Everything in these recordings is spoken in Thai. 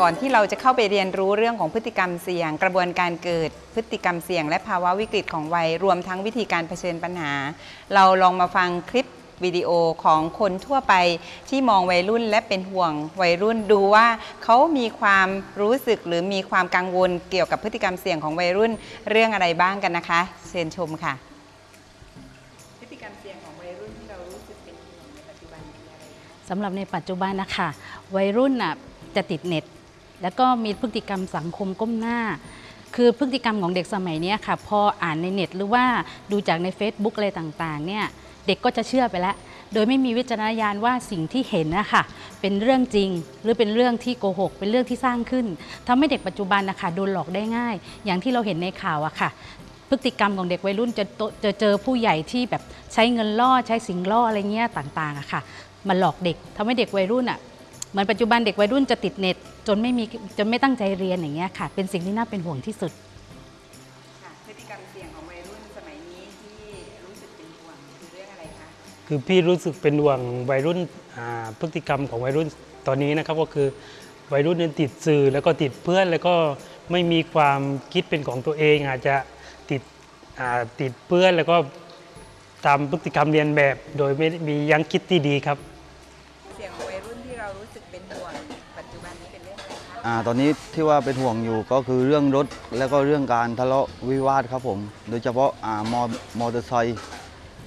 ก่อนที่เราจะเข้าไปเรียนรู้เรื่องของพฤติกรรมเสี่ยง กระบวนการเกิดพฤติกรรมเสี่ยง และภาวะวิกฤตของวัยรวมทั้งวิธีการเผชิญปัญหา เราลองมาฟังคลิปวิดีโอของคนทั่วไปที่มองวัยรุ่นและเป็นห่วงวัยรุ่นดูว่าเขามีความรู้สึกหรือมีความกังวลเกี่ยวกับพฤติกรรมเสี่ยงของวัยรุ่นเรื่องอะไรบ้างกันนะคะ เชิญชมค่ะ พฤติกรรมเสี่ยงของวัยรุ่นที่เรารู้สึกเป็นห่วงในปัจจุบันคืออะไรคะสำหรับในปัจจุบันนะคะวัยรุ่นน่ะ จะติดเน็ต แล้วก็มีพฤติกรรมสังคมก้มหน้า คือพฤติกรรมของเด็กสมัยนี้ค่ะ พออ่านในเน็ต หรือว่าดูจากใน Facebook อะไรต่างๆเนี่ยเด็กก็จะเชื่อไปแล้ว โดยไม่มีวิจารณญาณว่าสิ่งที่เห็นนะคะเป็นเรื่องจริง หรือเป็นเรื่องที่โกหก เป็นเรื่องที่สร้างขึ้นทำให้เด็กปัจจุบันนะคะโดนหลอกได้ง่าย อย่างที่เราเห็นในข่าวอะค่ะ พฤติกรรมของเด็กวัยรุ่นจะจะเจอผู้ใหญ่ที่แบบใช้เงินล่อใช้สิ่งล่ออะไรเงี้ยต่างๆอะค่ะมาหลอกเด็กทำให้เด็กวัยรุ่นอะ เหมือนปัจจุบันเด็กวัยรุ่นจะติดเน็ต จนไม่มีจนไม่ตั้งใจเรียนอย่างเงี้ยค่ะ เป็นสิ่งที่น่าเป็นห่วงที่สุด ค่ะพฤติกรรมเสี่ยงของวัยรุ่นสมัยนี้ที่รู้สึกเป็นห่วงคือเรื่องอะไรคะ คือพี่รู้สึกเป็นห่วงวัยรุ่นอ่าพฤติกรรมของวัยรุ่นตอนนี้นะครับก็คือวัยรุ่นเนี่ยติดสื่อแล้วก็ติดเพื่อนแล้วก็ไม่มีความคิดเป็นของตัวเอง อาจจะติดอ่าติดเพื่อนแล้วก็ตามพฤติกรรมเรียนแบบ โดยไม่ได้มียังคิดที่ดีครับ ตอนนี้ที่ว่าเป็นห่วงอยู่ก็คือเรื่องรถแล้วก็เรื่องการทะเลาะวิวาทครับผม โดยเฉพาะอ่ามอมอเตอร์ไซค์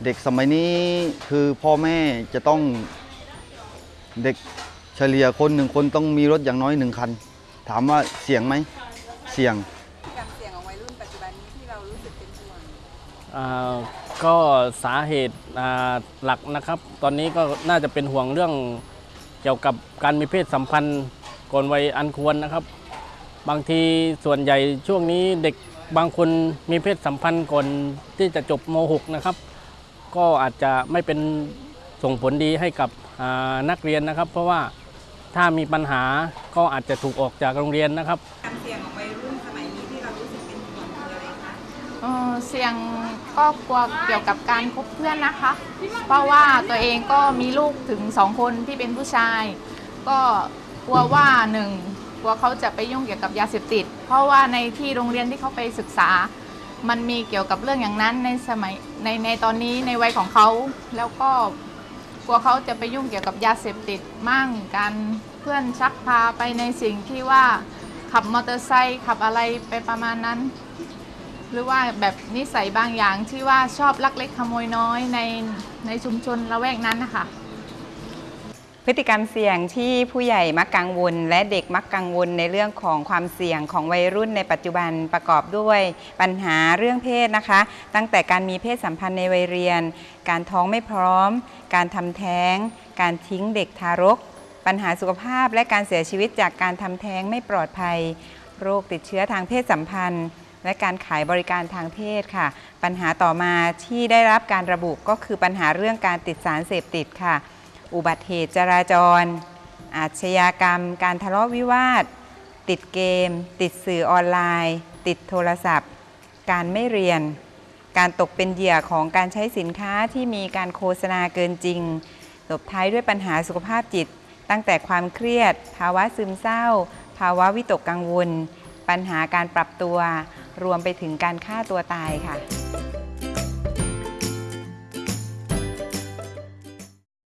เด็กสมัยนี้คือพ่อแม่จะต้องเด็กเฉลี่ยคนหนึ่งคนต้องมีรถอย่างน้อยหนึ่งคัน ถามว่าเสี่ยงไหมเสี่ยงกรรเสี่ยงของวัยรุ่นปัจจุบันนี้ที่เรารู้สึกเป็นห่วงอ่าก็สาเหตุอ่าหลักนะครับ ตอนนี้ก็น่าจะเป็นห่วงเรื่องเกี่ยวกับการมีเพศสัมพันธ์ ก่อนวัยอันควรนะครับ บางทีส่วนใหญ่ช่วงนี้เด็กบางคนมีเพศสัมพันธ์ก่อนที่จะจบม .6 นะครับ ก็อาจจะไม่เป็นส่งผลดีให้กับอ่านักเรียนนะครับ เพราะว่าถ้ามีปัญหาก็อาจจะถูกออกจากโรงเรียนนะครับความเสี่ยงของวัยรุ่นสมัยนี้ที่เรารู้สึกเป็นห่วงคืออะไรคะเอ่อเสี่ยงก็กลัวเกี่ยวกับการคบเพื่อนนะคะ เพราะว่าตัวเองก็มีลูกถึงสองคนที่เป็นผู้ชาย ก็ กลัวว่าหนึ่งกลัวเขาจะไปยุ่งเกี่ยวกับยาเสพติด เพราะว่าในที่โรงเรียนที่เขาไปศึกษา มันมีเกี่ยวกับเรื่องอย่างนั้นในสมัยในในตอนนี้ในวัยของเขา แล้วก็กลัวเขาจะไปยุ่งเกี่ยวกับยาเสพติดมั่งการเพื่อนชักพาไปในสิ่งที่ว่าขับมอเตอร์ไซค์ขับอะไรไปประมาณนั้น หรือว่าแบบนิสัยบางอย่างที่ว่าชอบลักเล็กขโมยน้อยในในชุมชนละแวกนั้นนะคะ พฤติกรรมเสี่ยงที่ผู้ใหญ่มักกังวล และเด็กมักกังวลในเรื่องของความเสี่ยงของวัยรุ่นในปัจจุบันประกอบด้วยปัญหาเรื่องเพศนะคะ ตั้งแต่การมีเพศสัมพันธ์ในวัยเรียน การท้องไม่พร้อม การทำแท้ง การทิ้งเด็กทารก ปัญหาสุขภาพและการเสียชีวิตจากการทำแท้งไม่ปลอดภัย โรคติดเชื้อทางเพศสัมพันธ์ และการขายบริการทางเพศค่ะ ปัญหาต่อมาที่ได้รับการระบุก็คือปัญหาเรื่องการติดสารเสพติดค่ะ อุบัติเหตุจราจร อาชญากรรม การทะเลาะวิวาท ติดเกม ติดสื่อออนไลน์ ติดโทรศัพท์ การไม่เรียน การตกเป็นเหยื่อของการใช้สินค้าที่มีการโฆษณาเกินจริงตบท้ายด้วยปัญหาสุขภาพจิต ตั้งแต่ความเครียด ภาวะซึมเศร้า ภาวะวิตกกังวล ปัญหาการปรับตัว รวมไปถึงการฆ่าตัวตายค่ะ